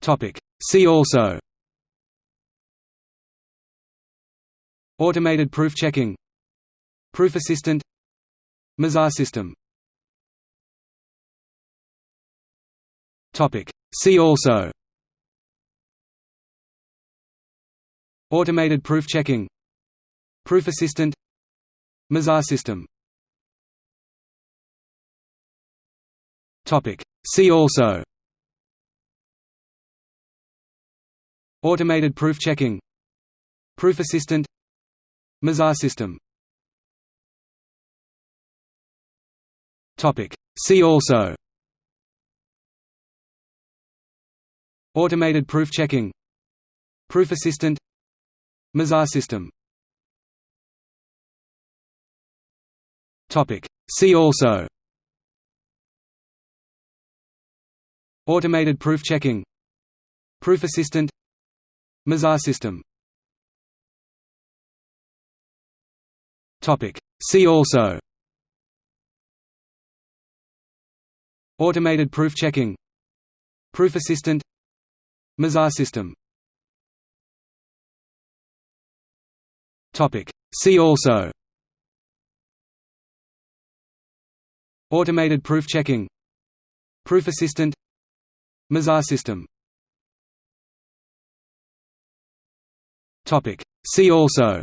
Topic. See also. Automated proof checking. Proof assistant. Mizar system. Topic. See also. Automated proof checking. Proof assistant. Mizar system. Topic. See also Automated proof checking. Proof assistant. Mizar system. See also. Automated proof checking. Proof assistant. Mizar system. Topic. See also. Automated proof checking. Proof assistant Mizar system. Topic. See also. Automated proof checking. Proof assistant. Mizar system. Topic. See also. Automated proof checking. Proof assistant. Mizar system Topic. See also.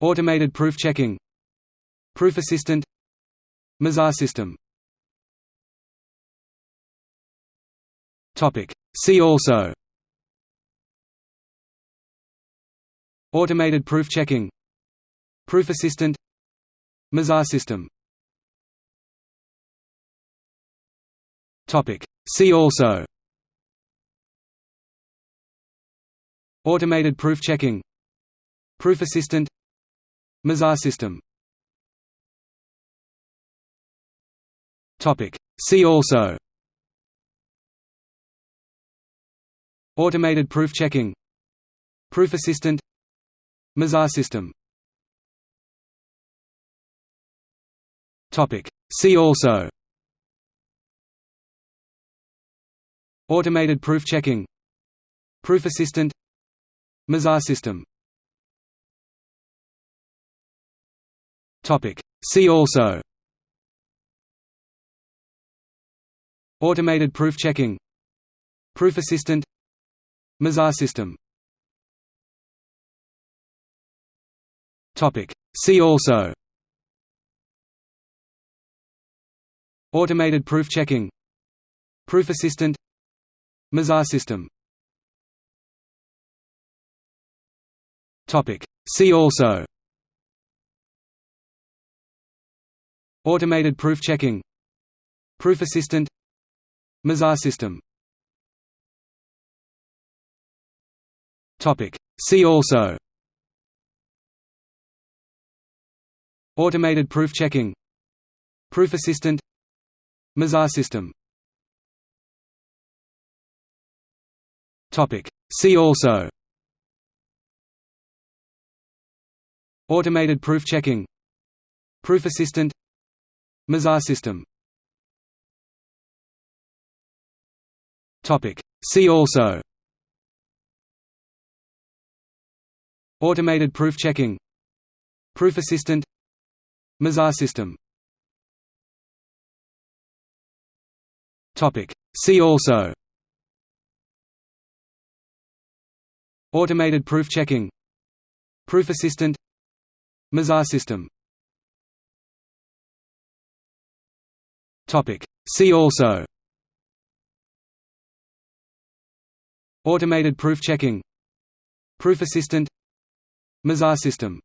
Automated proof checking. Proof assistant. Mizar system. Topic. See also. Automated proof checking. Proof assistant. Mizar system. Topic. See also Automated proof checking Proof assistant Mizar system Topic. See also Automated proof checking Proof assistant Mizar system Topic. See also Automated proof checking Proof assistant Mizar system. Topic. See also. Automated proof checking. Proof assistant. Mizar system. Topic. See also. Automated proof checking. Proof assistant. Mizar system Topic. See also. Automated proof checking. Proof assistant. Mizar system. Topic. See also. Automated proof checking. Proof assistant. Mizar system. Topic. See also Automated proof checking. Proof assistant. Mizar system. See also. Automated proof checking. Proof assistant. Mizar system. Topic. See also. Automated proof checking. Proof assistant Mizar system. Topic. See also. Automated proof checking. Proof assistant. Mizar system.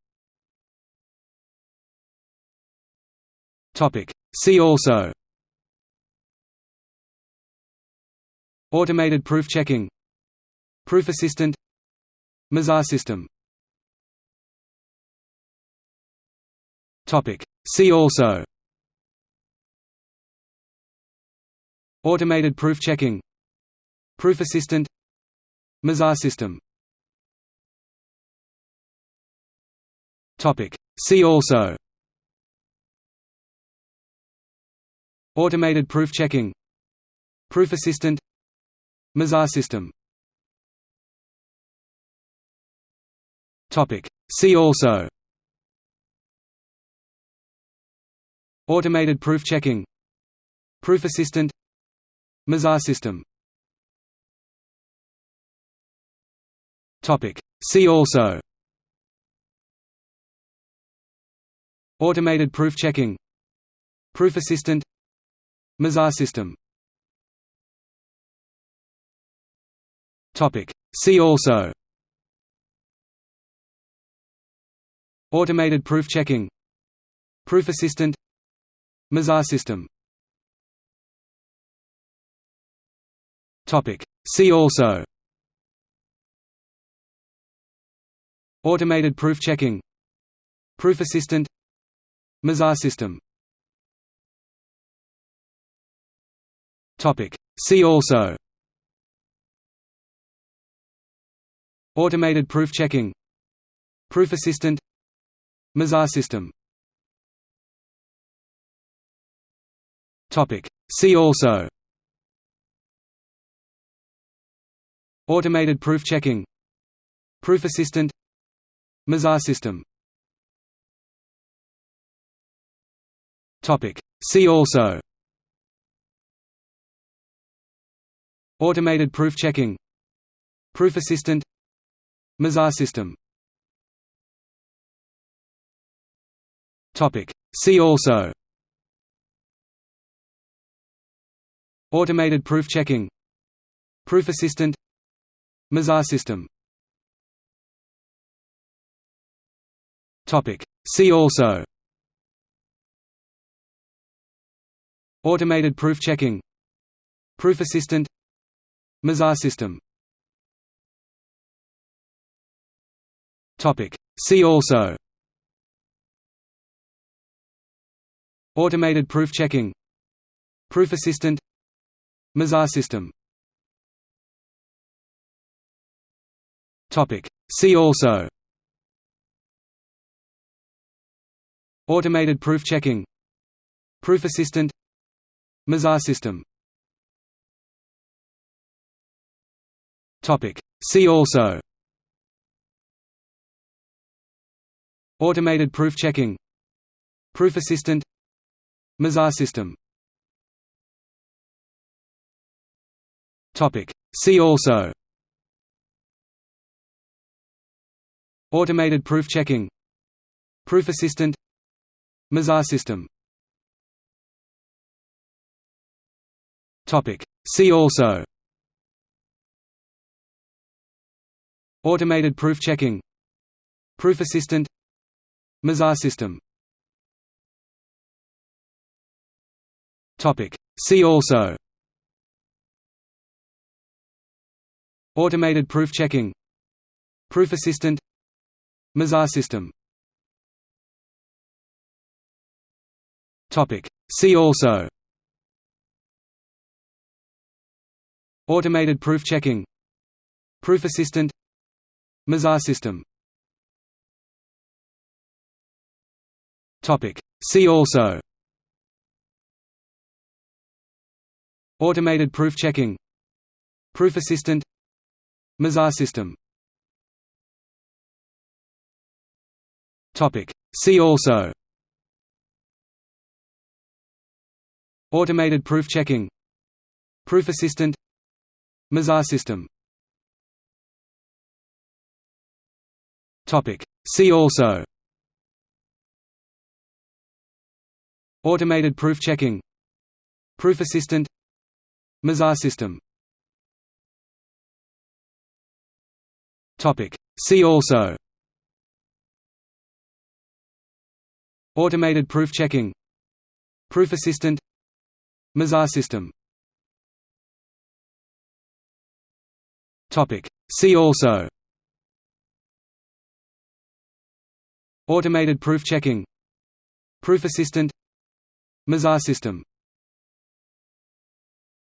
Topic. See also. Automated proof checking. Proof assistant. Mizar system Topic. See also. Automated proof checking. Proof assistant. Mizar system. Topic. See also. Automated proof checking. Proof Assistant. Mizar system. Topic. See also Automated proof checking Proof Assistant Mizar system. Topic. See also. Automated proof checking Proof Assistant Mizar system. See also. Automated proof checking Proof Assistant Mizar system. Topic. See also. Automated proof checking. Proof Assistant. Mizar system. Topic. See also. Automated proof checking. Proof Assistant. Mizar system See also. Automated proof checking. Proof Assistant. Mizar system. Topic. See also. Automated proof checking. Proof Assistant. Mizar system. Topic. See also Automated proof checking Proof Assistant Mizar system Topic. See also Automated proof checking Proof Assistant Mizar system Topic. See also Automated proof checking Proof Assistant Mizar system. Topic. See also. Automated proof checking. Proof Assistant. Mizar system. Topic. See also. Automated proof checking. Proof Assistant. Mizar system Topic. See also. Automated proof checking. Proof Assistant. Mizar system. Topic. See also. Automated proof checking. Proof Assistant. Mizar system. Topic. See also Automated proof checking. Proof Assistant. Mizar system. See also. Automated proof checking. Proof Assistant. Mizar system. Topic. See also. Automated proof checking. Proof Assistant Mizar system. Topic. See also. Automated proof checking. Proof Assistant. Mizar system. Topic. See also. Automated proof checking. Proof Assistant. Mizar system See also. Automated proof checking. Proof Assistant. Mizar system. Topic. See also. Automated proof checking. Proof Assistant. Mizar system